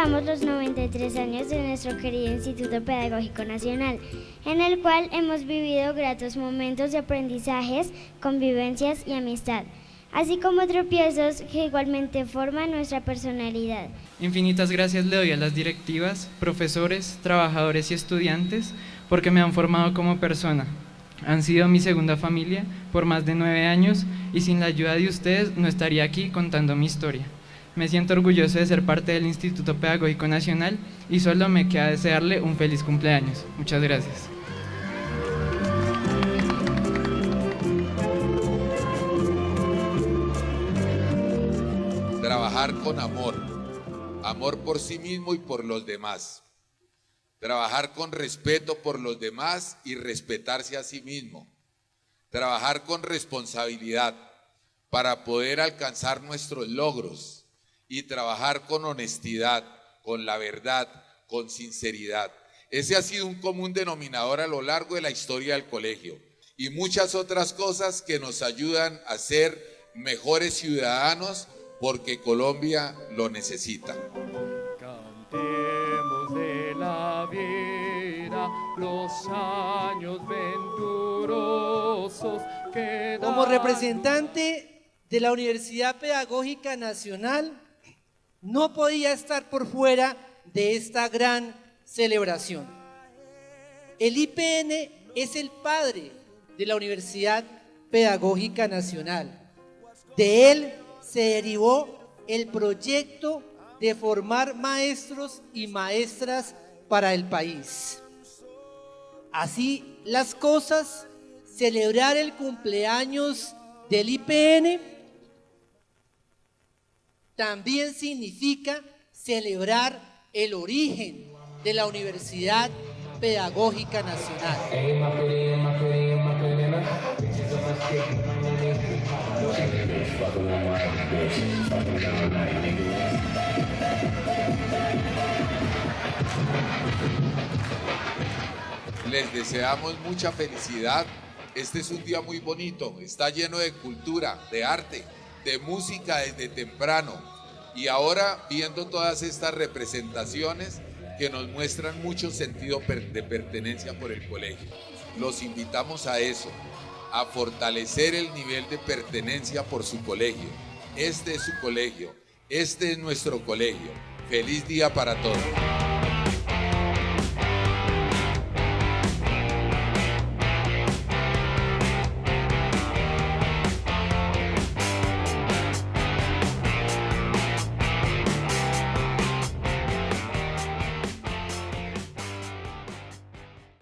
celebramos los 93 años de nuestro querido Instituto Pedagógico Nacional, en el cual hemos vivido gratos momentos de aprendizajes, convivencias y amistad, así como tropiezos que igualmente forman nuestra personalidad. Infinitas gracias le doy a las directivas, profesores, trabajadores y estudiantes porque me han formado como persona. Han sido mi segunda familia por más de nueve años y sin la ayuda de ustedes no estaría aquí contando mi historia. Me siento orgulloso de ser parte del Instituto Pedagógico Nacional y solo me queda desearle un feliz cumpleaños. Muchas gracias. Trabajar con amor, amor por sí mismo y por los demás. Trabajar con respeto por los demás y respetarse a sí mismo. Trabajar con responsabilidad para poder alcanzar nuestros logros y trabajar con honestidad, con la verdad, con sinceridad. Ese ha sido un común denominador a lo largo de la historia del colegio y muchas otras cosas que nos ayudan a ser mejores ciudadanos porque Colombia lo necesita. los años venturosos Como representante de la Universidad Pedagógica Nacional, no podía estar por fuera de esta gran celebración. El IPN es el padre de la Universidad Pedagógica Nacional. De él se derivó el proyecto de formar maestros y maestras para el país. Así las cosas, celebrar el cumpleaños del IPN también significa celebrar el origen de la Universidad Pedagógica Nacional. Les deseamos mucha felicidad. Este es un día muy bonito, está lleno de cultura, de arte, de música desde temprano. Y ahora viendo todas estas representaciones que nos muestran mucho sentido de pertenencia por el colegio. Los invitamos a eso, a fortalecer el nivel de pertenencia por su colegio. Este es su colegio, este es nuestro colegio. Feliz día para todos.